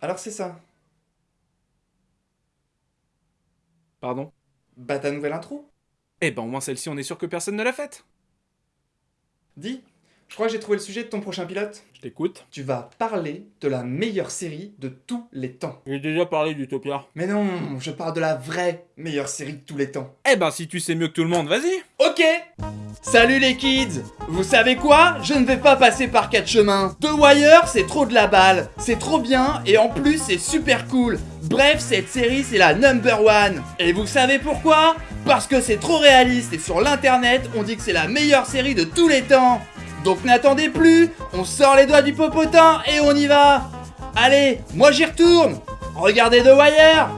Alors c'est ça. Pardon? Bah ta nouvelle intro? Eh ben au moins celle-ci on est sûr que personne ne l'a faite. Dis, je crois que j'ai trouvé le sujet de ton prochain pilote. Je t'écoute. Tu vas parler de la meilleure série de tous les temps. J'ai déjà parlé d'Utopia. Mais non, je parle de la vraie meilleure série de tous les temps. Eh ben si tu sais mieux que tout le monde, vas-y Ok Salut les kids Vous savez quoi? Je ne vais pas passer par quatre chemins. The Wire, c'est trop de la balle. C'est trop bien et en plus c'est super cool. Bref, cette série c'est la number one. Et vous savez pourquoi? Parce que c'est trop réaliste et sur l'internet on dit que c'est la meilleure série de tous les temps. Donc n'attendez plus, on sort les doigts du popotin et on y va. Allez, moi j'y retourne. Regardez The Wire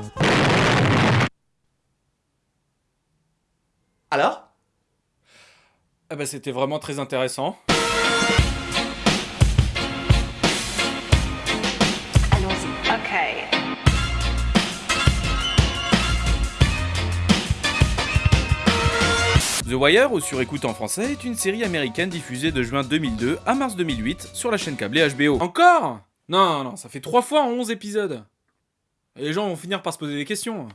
Alors? Ah bah c'était vraiment très intéressant. The Wire, ou sur écoute en français, est une série américaine diffusée de juin 2002 à mars 2008 sur la chaîne câblée HBO. Encore? Non, non, ça fait 3 fois en 11 épisodes. Et les gens vont finir par se poser des questions.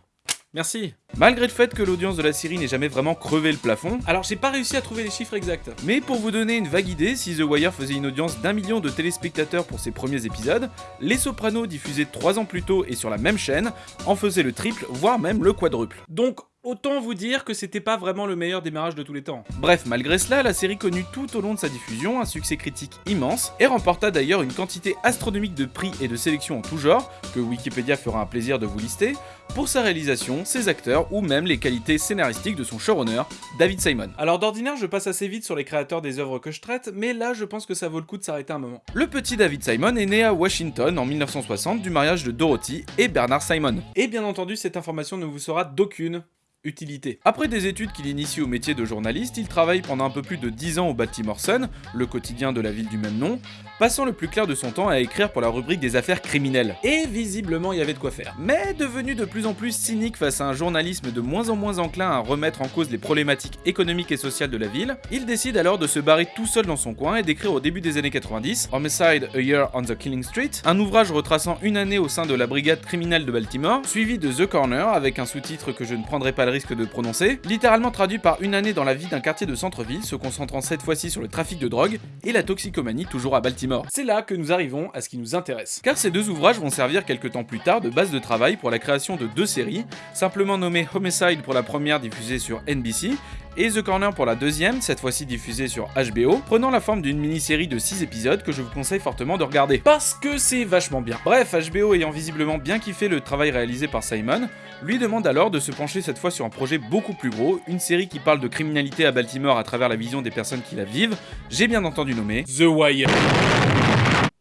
Merci. Malgré le fait que l'audience de la série n'ait jamais vraiment crevé le plafond, alors j'ai pas réussi à trouver les chiffres exacts. Mais pour vous donner une vague idée, si The Wire faisait une audience d'un million de téléspectateurs pour ses premiers épisodes, Les Sopranos diffusés 3 ans plus tôt et sur la même chaîne en faisaient le triple, voire même le quadruple. Donc Autant vous dire que c'était pas vraiment le meilleur démarrage de tous les temps. Bref, malgré cela, la série connut tout au long de sa diffusion un succès critique immense et remporta d'ailleurs une quantité astronomique de prix et de sélections en tout genre, que Wikipédia fera un plaisir de vous lister, pour sa réalisation, ses acteurs ou même les qualités scénaristiques de son showrunner, David Simon. Alors d'ordinaire, je passe assez vite sur les créateurs des œuvres que je traite, mais là je pense que ça vaut le coup de s'arrêter un moment. Le petit David Simon est né à Washington en 1960 du mariage de Dorothy et Bernard Simon. Et bien entendu, cette information ne vous sera d'aucune utilité. Après des études qu'il initie au métier de journaliste, il travaille pendant un peu plus de 10 ans au Baltimore Sun, le quotidien de la ville du même nom, passant le plus clair de son temps à écrire pour la rubrique des affaires criminelles. Et visiblement il y avait de quoi faire. Mais devenu de plus en plus cynique face à un journalisme de moins en moins enclin à remettre en cause les problématiques économiques et sociales de la ville, il décide alors de se barrer tout seul dans son coin et d'écrire au début des années 90 Homicide A Year on the Killing Street, un ouvrage retraçant une année au sein de la brigade criminelle de Baltimore, suivi de The Corner avec un sous-titre que je ne prendrai pas le risque de prononcer, littéralement traduit par une année dans la vie d'un quartier de centre-ville, se concentrant cette fois-ci sur le trafic de drogue et la toxicomanie toujours à Baltimore. C'est là que nous arrivons à ce qui nous intéresse. Car ces deux ouvrages vont servir quelques temps plus tard de base de travail pour la création de deux séries, simplement nommées Homicide pour la première diffusée sur NBC et The Corner pour la deuxième, cette fois-ci diffusée sur HBO, prenant la forme d'une mini-série de 6 épisodes que je vous conseille fortement de regarder. Parce que c'est vachement bien. Bref, HBO ayant visiblement bien kiffé le travail réalisé par Simon, lui demande alors de se pencher cette fois sur un projet beaucoup plus gros, une série qui parle de criminalité à Baltimore à travers la vision des personnes qui la vivent, j'ai bien entendu nommer The Wire.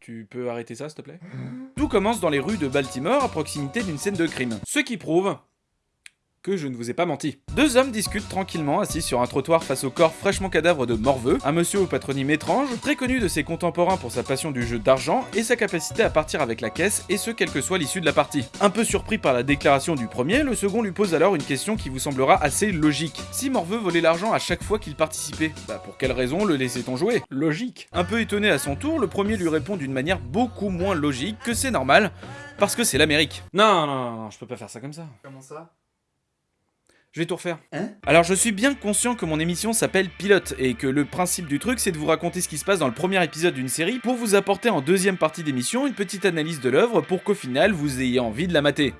Tu peux arrêter ça s'il te plaît? Tout commence dans les rues de Baltimore à proximité d'une scène de crime. Ce qui prouve que je ne vous ai pas menti. Deux hommes discutent tranquillement assis sur un trottoir face au corps fraîchement cadavre de Morveux, un monsieur au patronyme étrange, très connu de ses contemporains pour sa passion du jeu d'argent et sa capacité à partir avec la caisse, et ce quelle que soit l'issue de la partie. Un peu surpris par la déclaration du premier, le second lui pose alors une question qui vous semblera assez logique. Si Morveux volait l'argent à chaque fois qu'il participait, bah pour quelle raison le laissait-on jouer? Logique. Un peu étonné à son tour, le premier lui répond d'une manière beaucoup moins logique que c'est normal, parce que c'est l'Amérique. Non, non, non, non, je peux pas faire ça comme ça. Comment ça? Je vais tout refaire. Hein? Alors je suis bien conscient que mon émission s'appelle Pilote et que le principe du truc c'est de vous raconter ce qui se passe dans le premier épisode d'une série pour vous apporter en deuxième partie d'émission une petite analyse de l'œuvre pour qu'au final vous ayez envie de la mater.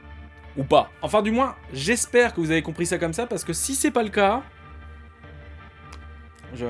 Ou pas. Enfin du moins, j'espère que vous avez compris ça comme ça parce que si c'est pas le cas... Je...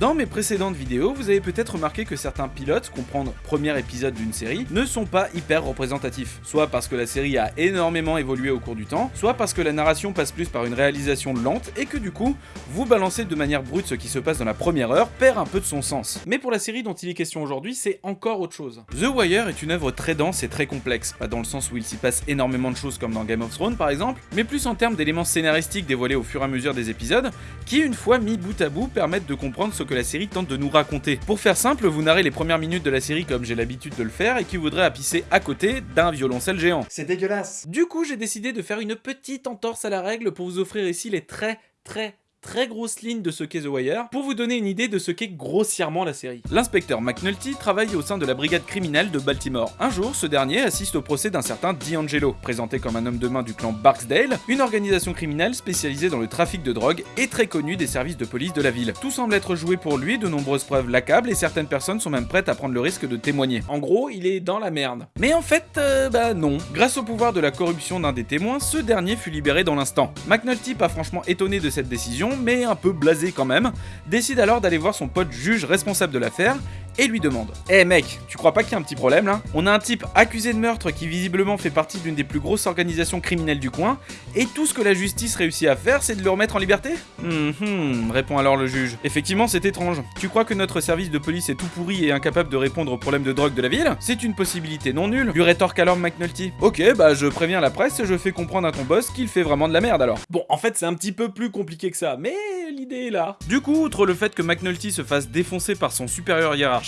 Dans mes précédentes vidéos, vous avez peut-être remarqué que certains pilotes, comprendre premier épisode d'une série, ne sont pas hyper représentatifs. Soit parce que la série a énormément évolué au cours du temps, soit parce que la narration passe plus par une réalisation lente et que du coup, vous balancer de manière brute ce qui se passe dans la première heure perd un peu de son sens. Mais pour la série dont il est question aujourd'hui, c'est encore autre chose. The Wire est une œuvre très dense et très complexe, pas dans le sens où il s'y passe énormément de choses comme dans Game of Thrones par exemple, mais plus en termes d'éléments scénaristiques dévoilés au fur et à mesure des épisodes, qui une fois mis bout à bout permettent de comprendre ce que la série tente de nous raconter. Pour faire simple, vous narrez les premières minutes de la série comme j'ai l'habitude de le faire et qui voudrait appisser à côté d'un violoncelle géant. C'est dégueulasse Du coup, j'ai décidé de faire une petite entorse à la règle pour vous offrir ici les très très très grosses lignes de ce qu'est The Wire pour vous donner une idée de ce qu'est grossièrement la série. L'inspecteur McNulty travaille au sein de la brigade criminelle de Baltimore. Un jour, ce dernier assiste au procès d'un certain D'Angelo, présenté comme un homme de main du clan Barksdale, une organisation criminelle spécialisée dans le trafic de drogue et très connue des services de police de la ville. Tout semble être joué pour lui, de nombreuses preuves l'accablent et certaines personnes sont même prêtes à prendre le risque de témoigner. En gros, il est dans la merde. Mais en fait, euh, bah non. Grâce au pouvoir de la corruption d'un des témoins, ce dernier fut libéré dans l'instant. McNulty, pas franchement étonné de cette décision, mais un peu blasé quand même, décide alors d'aller voir son pote juge responsable de l'affaire et lui demande Eh mec, tu crois pas qu'il y a un petit problème là? On a un type accusé de meurtre qui visiblement fait partie d'une des plus grosses organisations criminelles du coin, et tout ce que la justice réussit à faire, c'est de le remettre en liberté? Hum hum, répond alors le juge. Effectivement, c'est étrange. Tu crois que notre service de police est tout pourri et incapable de répondre aux problèmes de drogue de la ville? C'est une possibilité non nulle, lui rétorque alors McNulty. Ok, bah je préviens la presse et je fais comprendre à ton boss qu'il fait vraiment de la merde alors. Bon, en fait, c'est un petit peu plus compliqué que ça, mais l'idée est là. Du coup, outre le fait que McNulty se fasse défoncer par son supérieur hiérarchique,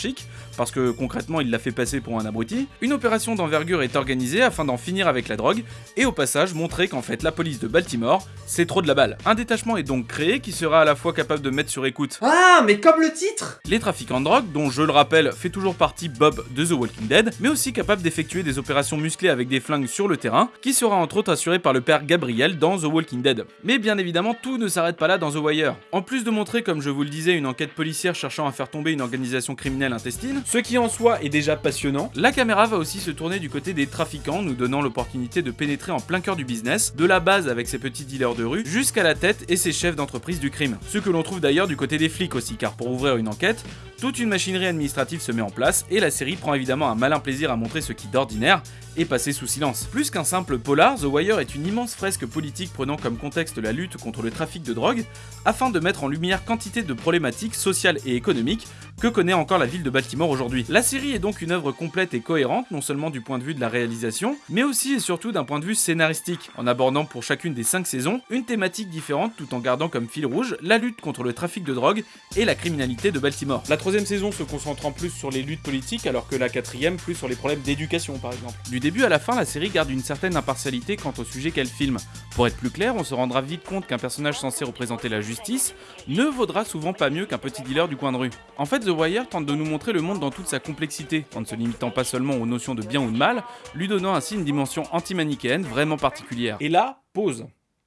parce que concrètement il l'a fait passer pour un abruti, une opération d'envergure est organisée afin d'en finir avec la drogue, et au passage montrer qu'en fait la police de Baltimore, c'est trop de la balle. Un détachement est donc créé qui sera à la fois capable de mettre sur écoute Ah, mais comme le titre les trafiquants de drogue, dont je le rappelle fait toujours partie Bob de The Walking Dead, mais aussi capable d'effectuer des opérations musclées avec des flingues sur le terrain, qui sera entre autres assuré par le père Gabriel dans The Walking Dead. Mais bien évidemment, tout ne s'arrête pas là dans The Wire. En plus de montrer, comme je vous le disais, une enquête policière cherchant à faire tomber une organisation ce qui en soi est déjà passionnant, la caméra va aussi se tourner du côté des trafiquants, nous donnant l'opportunité de pénétrer en plein cœur du business, de la base avec ses petits dealers de rue, jusqu'à la tête et ses chefs d'entreprise du crime. Ce que l'on trouve d'ailleurs du côté des flics aussi, car pour ouvrir une enquête, toute une machinerie administrative se met en place et la série prend évidemment un malin plaisir à montrer ce qui d'ordinaire est passé sous silence. Plus qu'un simple polar, The Wire est une immense fresque politique prenant comme contexte la lutte contre le trafic de drogue, afin de mettre en lumière quantité de problématiques sociales et économiques que connaît encore la ville de Baltimore aujourd'hui. La série est donc une œuvre complète et cohérente, non seulement du point de vue de la réalisation, mais aussi et surtout d'un point de vue scénaristique, en abordant pour chacune des 5 saisons une thématique différente tout en gardant comme fil rouge la lutte contre le trafic de drogue et la criminalité de Baltimore. La troisième saison se concentrant plus sur les luttes politiques alors que la quatrième plus sur les problèmes d'éducation par exemple. Du début à la fin, la série garde une certaine impartialité quant au sujet qu'elle filme. Pour être plus clair, on se rendra vite compte qu'un personnage censé représenter la justice ne vaudra souvent pas mieux qu'un petit dealer du coin de rue. En fait, The Wire tente de nous montrer le monde dans toute sa complexité, en ne se limitant pas seulement aux notions de bien ou de mal, lui donnant ainsi une dimension anti-manichéenne vraiment particulière. Et là, pause.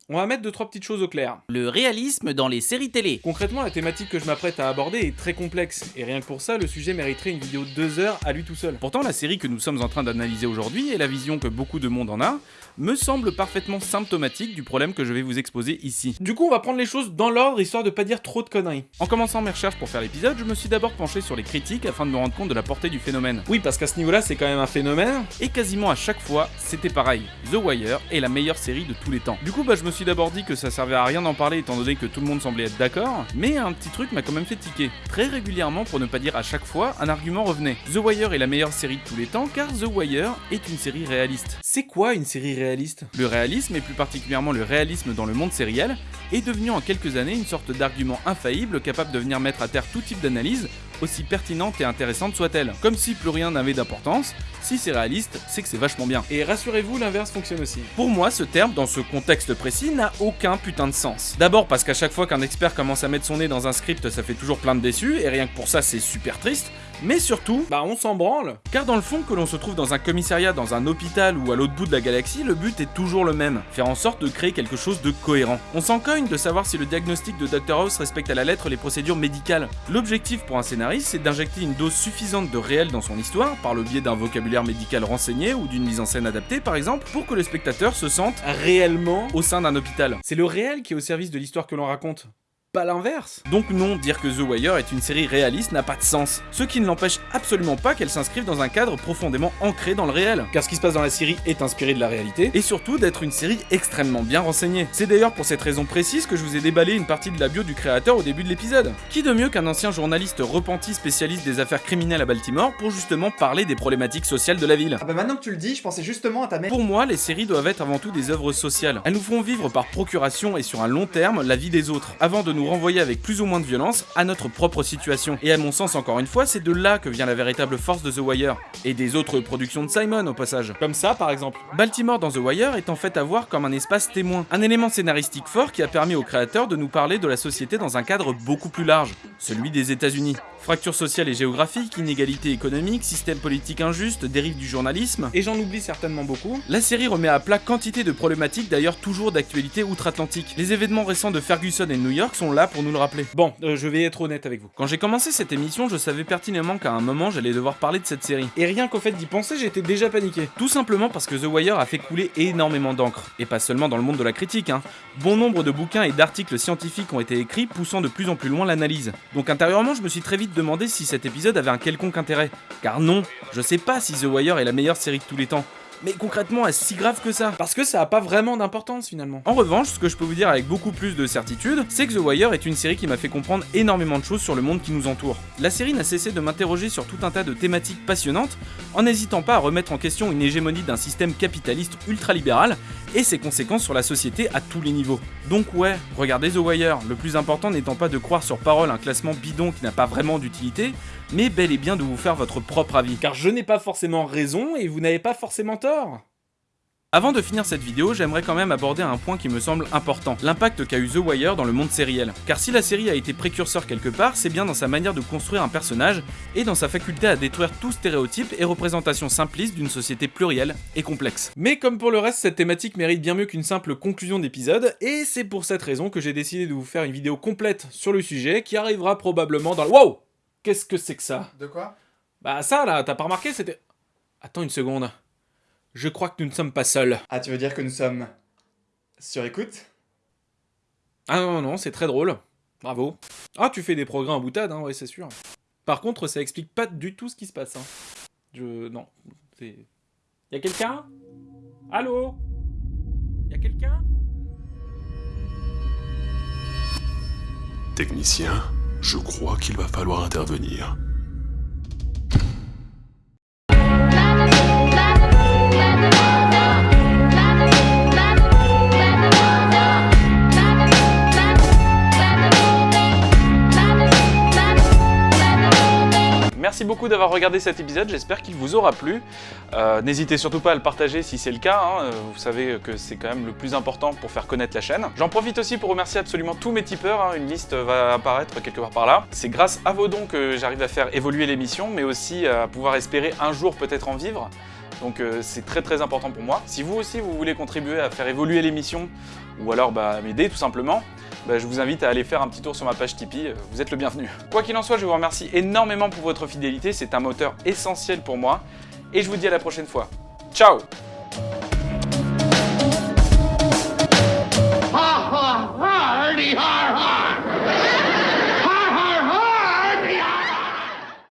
On va mettre deux trois petites choses au clair. Le réalisme dans les séries télé. Concrètement, la thématique que je m'apprête à aborder est très complexe, et rien que pour ça, le sujet mériterait une vidéo de deux heures à lui tout seul. Pourtant, la série que nous sommes en train d'analyser aujourd'hui, et la vision que beaucoup de monde en a, me semble parfaitement symptomatique du problème que je vais vous exposer ici. Du coup, on va prendre les choses dans l'ordre, histoire de pas dire trop de conneries. En commençant mes recherches pour faire l'épisode, je me suis d'abord penché sur les critiques afin de me rendre compte de la portée du phénomène. Oui, parce qu'à ce niveau-là, c'est quand même un phénomène, et quasiment à chaque fois, c'était pareil. The Wire est la meilleure série de tous les temps. Du coup, bah, je me suis d'abord dit que ça servait à rien d'en parler étant donné que tout le monde semblait être d'accord, mais un petit truc m'a quand même fait tiquer. Très régulièrement, pour ne pas dire à chaque fois, un argument revenait. The Wire est la meilleure série de tous les temps car The Wire est une série réaliste. C'est quoi une série réaliste? Le réalisme, et plus particulièrement le réalisme dans le monde sériel, est devenu en quelques années une sorte d'argument infaillible capable de venir mettre à terre tout type d'analyse, aussi pertinente et intéressante soit-elle. Comme si plus rien n'avait d'importance, si c'est réaliste, c'est que c'est vachement bien. Et rassurez-vous, l'inverse fonctionne aussi. Pour moi, ce terme, dans ce contexte précis, n'a aucun putain de sens. D'abord parce qu'à chaque fois qu'un expert commence à mettre son nez dans un script, ça fait toujours plein de déçus, et rien que pour ça, c'est super triste. Mais surtout, bah on s'en branle. Car dans le fond, que l'on se trouve dans un commissariat, dans un hôpital ou à l'autre bout de la galaxie, le but est toujours le même. Faire en sorte de créer quelque chose de cohérent. On s'en cogne de savoir si le diagnostic de Dr House respecte à la lettre les procédures médicales. L'objectif pour un scénariste, c'est d'injecter une dose suffisante de réel dans son histoire, par le biais d'un vocabulaire médical renseigné ou d'une mise en scène adaptée par exemple, pour que le spectateur se sente réellement au sein d'un hôpital. C'est le réel qui est au service de l'histoire que l'on raconte pas l'inverse. Donc non, dire que The Wire est une série réaliste n'a pas de sens. Ce qui ne l'empêche absolument pas qu'elle s'inscrive dans un cadre profondément ancré dans le réel. Car ce qui se passe dans la série est inspiré de la réalité, et surtout d'être une série extrêmement bien renseignée. C'est d'ailleurs pour cette raison précise que je vous ai déballé une partie de la bio du créateur au début de l'épisode. Qui de mieux qu'un ancien journaliste repenti spécialiste des affaires criminelles à Baltimore pour justement parler des problématiques sociales de la ville? Ah bah maintenant que tu le dis, je pensais justement à ta mère. pour moi, les séries doivent être avant tout des œuvres sociales. Elles nous font vivre par procuration et sur un long terme la vie des autres, avant de nous renvoyer avec plus ou moins de violence à notre propre situation. Et à mon sens, encore une fois, c'est de là que vient la véritable force de The Wire, et des autres productions de Simon au passage. Comme ça, par exemple. Baltimore dans The Wire est en fait à voir comme un espace témoin, un élément scénaristique fort qui a permis aux créateurs de nous parler de la société dans un cadre beaucoup plus large, celui des États-Unis. Fracture sociale et géographique, inégalité économique, système politique injuste, dérive du journalisme. Et j'en oublie certainement beaucoup. La série remet à plat quantité de problématiques d'ailleurs toujours d'actualité outre-Atlantique. Les événements récents de Ferguson et New York sont là pour nous le rappeler. Bon, euh, je vais être honnête avec vous. Quand j'ai commencé cette émission, je savais pertinemment qu'à un moment j'allais devoir parler de cette série. Et rien qu'au fait d'y penser, j'étais déjà paniqué. Tout simplement parce que The Wire a fait couler énormément d'encre. Et pas seulement dans le monde de la critique, hein. Bon nombre de bouquins et d'articles scientifiques ont été écrits poussant de plus en plus loin l'analyse. Donc intérieurement, je me suis très vite demandé si cet épisode avait un quelconque intérêt. Car non, je sais pas si The Wire est la meilleure série de tous les temps. Mais concrètement, est-ce si grave que ça? Parce que ça a pas vraiment d'importance finalement. En revanche, ce que je peux vous dire avec beaucoup plus de certitude, c'est que The Wire est une série qui m'a fait comprendre énormément de choses sur le monde qui nous entoure. La série n'a cessé de m'interroger sur tout un tas de thématiques passionnantes, en n'hésitant pas à remettre en question une hégémonie d'un système capitaliste ultralibéral et ses conséquences sur la société à tous les niveaux. Donc ouais, regardez The Wire, le plus important n'étant pas de croire sur parole un classement bidon qui n'a pas vraiment d'utilité, mais bel et bien de vous faire votre propre avis. Car je n'ai pas forcément raison et vous n'avez pas forcément tort. Avant de finir cette vidéo, j'aimerais quand même aborder un point qui me semble important, l'impact qu'a eu The Wire dans le monde sériel. Car si la série a été précurseur quelque part, c'est bien dans sa manière de construire un personnage et dans sa faculté à détruire tout stéréotype et représentation simpliste d'une société plurielle et complexe. Mais comme pour le reste, cette thématique mérite bien mieux qu'une simple conclusion d'épisode, et c'est pour cette raison que j'ai décidé de vous faire une vidéo complète sur le sujet qui arrivera probablement dans le... Wow Qu'est-ce que c'est que ça? De quoi? Bah ça là, t'as pas remarqué, c'était... Attends une seconde. Je crois que nous ne sommes pas seuls. Ah, tu veux dire que nous sommes sur écoute? Ah non, non, c'est très drôle. Bravo. Ah, tu fais des progrès en boutade, hein, ouais, c'est sûr. Par contre, ça explique pas du tout ce qui se passe. Hein. Je... Non. C'est... Y'a quelqu'un? Allô? Y'a quelqu'un? Technicien, je crois qu'il va falloir intervenir. Merci beaucoup d'avoir regardé cet épisode, j'espère qu'il vous aura plu. Euh, N'hésitez surtout pas à le partager si c'est le cas, hein. Euh, vous savez que c'est quand même le plus important pour faire connaître la chaîne. J'en profite aussi pour remercier absolument tous mes tipeurs, hein. une liste va apparaître quelque part par là. C'est grâce à vos dons que j'arrive à faire évoluer l'émission, mais aussi à pouvoir espérer un jour peut-être en vivre. Donc euh, c'est très très important pour moi. Si vous aussi vous voulez contribuer à faire évoluer l'émission, ou alors bah, m'aider tout simplement, bah, je vous invite à aller faire un petit tour sur ma page Tipeee, euh, vous êtes le bienvenu. Quoi qu'il en soit, je vous remercie énormément pour votre fidélité, c'est un moteur essentiel pour moi, et je vous dis à la prochaine fois. Ciao